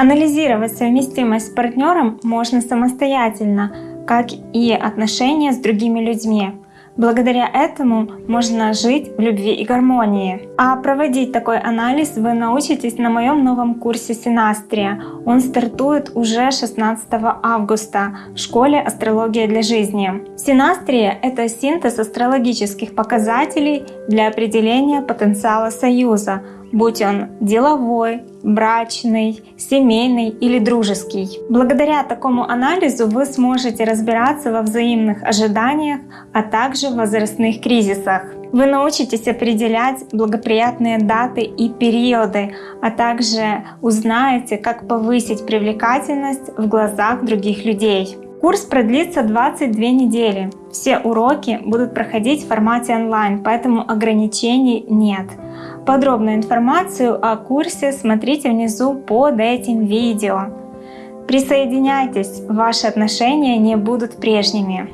Анализировать совместимость с партнером можно самостоятельно, как и отношения с другими людьми. Благодаря этому можно жить в любви и гармонии. А проводить такой анализ вы научитесь на моем новом курсе Синастрия. Он стартует уже 16 августа в школе «Астрология для жизни». Синастрия — это синтез астрологических показателей для определения потенциала союза, будь он деловой, брачный, семейный или дружеский. Благодаря такому анализу вы сможете разбираться во взаимных ожиданиях, а также в возрастных кризисах. Вы научитесь определять благоприятные даты и периоды, а также узнаете, как повысить привлекательность в глазах других людей. Курс продлится 22 недели. Все уроки будут проходить в формате онлайн, поэтому ограничений нет. Подробную информацию о курсе смотрите внизу под этим видео. Присоединяйтесь, ваши отношения не будут прежними.